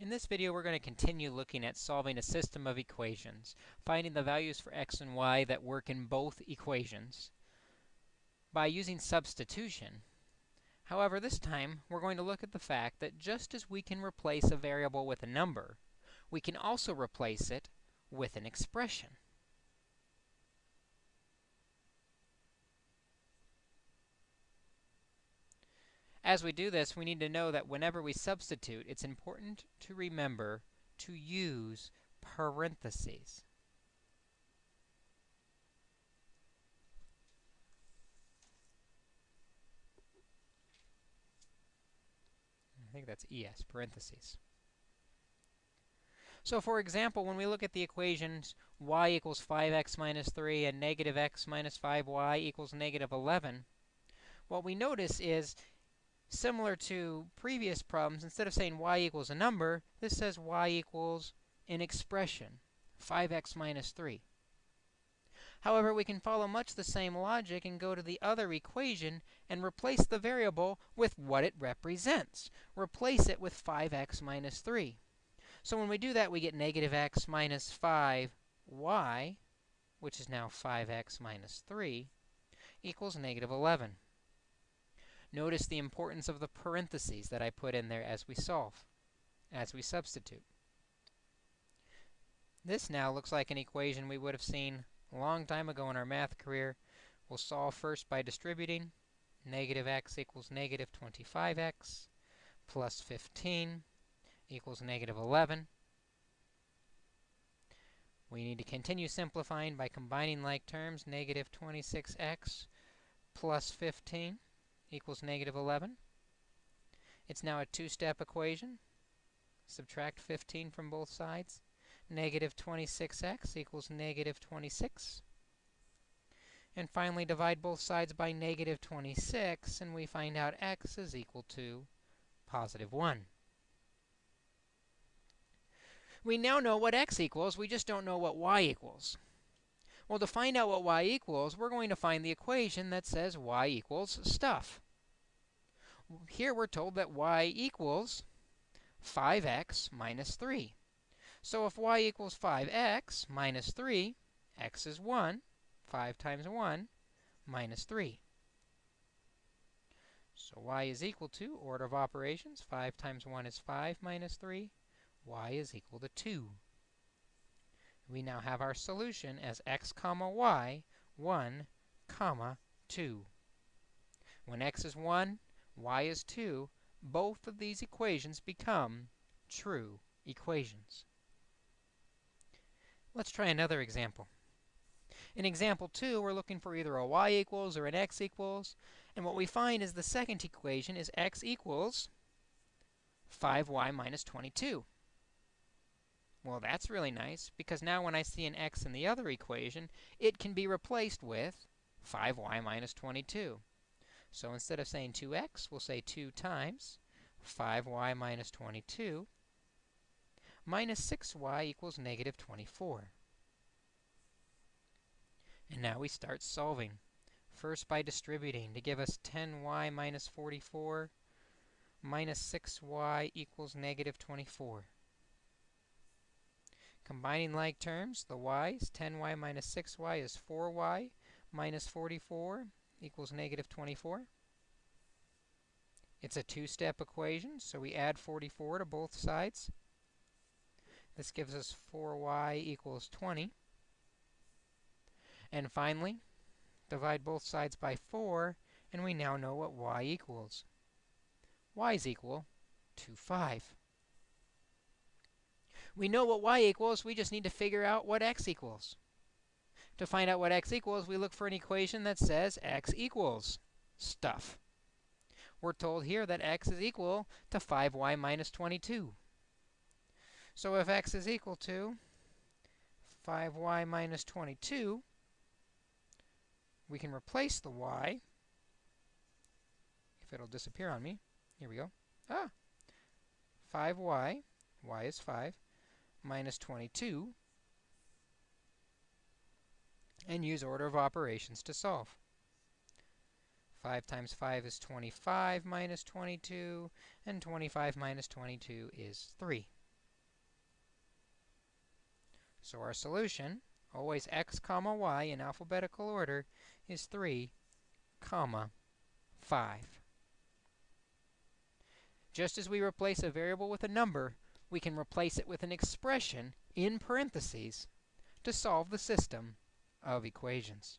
In this video, we're going to continue looking at solving a system of equations, finding the values for x and y that work in both equations by using substitution. However, this time, we're going to look at the fact that just as we can replace a variable with a number, we can also replace it with an expression. As we do this, we need to know that whenever we substitute, it's important to remember to use parentheses. I think that's ES, parentheses. So for example, when we look at the equations y equals 5x minus 3 and negative x minus 5y equals negative 11, what we notice is Similar to previous problems, instead of saying y equals a number, this says y equals an expression, 5x minus 3. However, we can follow much the same logic and go to the other equation and replace the variable with what it represents. Replace it with 5x minus 3. So when we do that, we get negative x minus 5y, which is now 5x minus 3, equals negative 11. Notice the importance of the parentheses that I put in there as we solve, as we substitute. This now looks like an equation we would have seen a long time ago in our math career. We'll solve first by distributing. Negative x equals negative 25x plus 15 equals negative 11. We need to continue simplifying by combining like terms. Negative 26x plus 15 equals negative 11. It's now a two-step equation. Subtract 15 from both sides. Negative 26x equals negative 26. And finally, divide both sides by negative 26, and we find out x is equal to positive 1. We now know what x equals, we just don't know what y equals. Well, to find out what y equals, we're going to find the equation that says y equals stuff. Here we're told that y equals 5x minus 3. So if y equals 5x minus 3, x is 1. 5 times 1 minus 3. So y is equal to, order of operations, 5 times 1 is 5 minus 3. y is equal to 2 we now have our solution as x comma y, 1 comma 2. When x is 1, y is 2, both of these equations become true equations. Let's try another example. In example 2, we're looking for either a y equals or an x equals. And what we find is the second equation is x equals 5y minus 22. Well, that's really nice, because now when I see an x in the other equation, it can be replaced with 5y minus 22. So instead of saying 2x, we'll say 2 times 5y minus 22 minus 6y equals negative 24. And now we start solving. First by distributing to give us 10y minus 44 minus 6y equals negative 24. Combining like terms, the y's, 10y minus 6y is 4y minus 44 equals negative 24. It's a two-step equation, so we add 44 to both sides. This gives us 4y equals 20. And finally, divide both sides by 4, and we now know what y equals. y is equal to 5. We know what y equals, we just need to figure out what x equals. To find out what x equals, we look for an equation that says x equals stuff. We're told here that x is equal to 5y minus 22. So if x is equal to 5y minus 22, we can replace the y, if it'll disappear on me. Here we go. Ah, 5y, y is 5, minus 22 and use order of operations to solve. 5 times 5 is 25 minus 22, and 25 minus 22 is 3. So our solution, always x comma y in alphabetical order, is 3 comma 5. Just as we replace a variable with a number, we can replace it with an expression in parentheses to solve the system of equations.